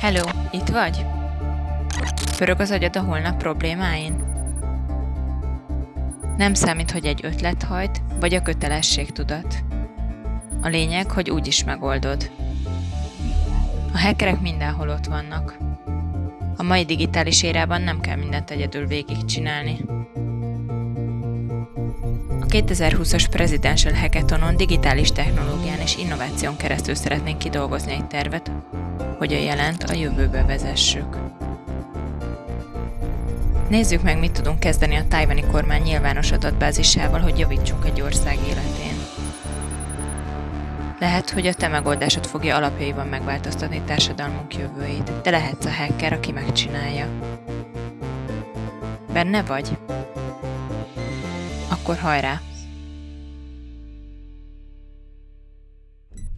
Hello, itt vagy? Pörög az agyad a holnap problémáin? Nem számít, hogy egy ötlet hajt, vagy a kötelességtudat. A lényeg, hogy úgy is megoldod. A hackerek mindenhol ott vannak. A mai digitális érában nem kell mindent egyedül végigcsinálni. A 2020-as Presidential Hackathonon digitális technológián és innováción keresztül szeretnénk kidolgozni egy tervet, hogy a jelent a jövőbe vezessük. Nézzük meg, mit tudunk kezdeni a tájvani kormány nyilvános adatbázisával, hogy javítsunk egy ország életén. Lehet, hogy a te megoldásod fogja alapjaiban megváltoztatni társadalmunk jövőjét, de lehetsz a hacker, aki megcsinálja. Benne vagy? Akkor hajrá!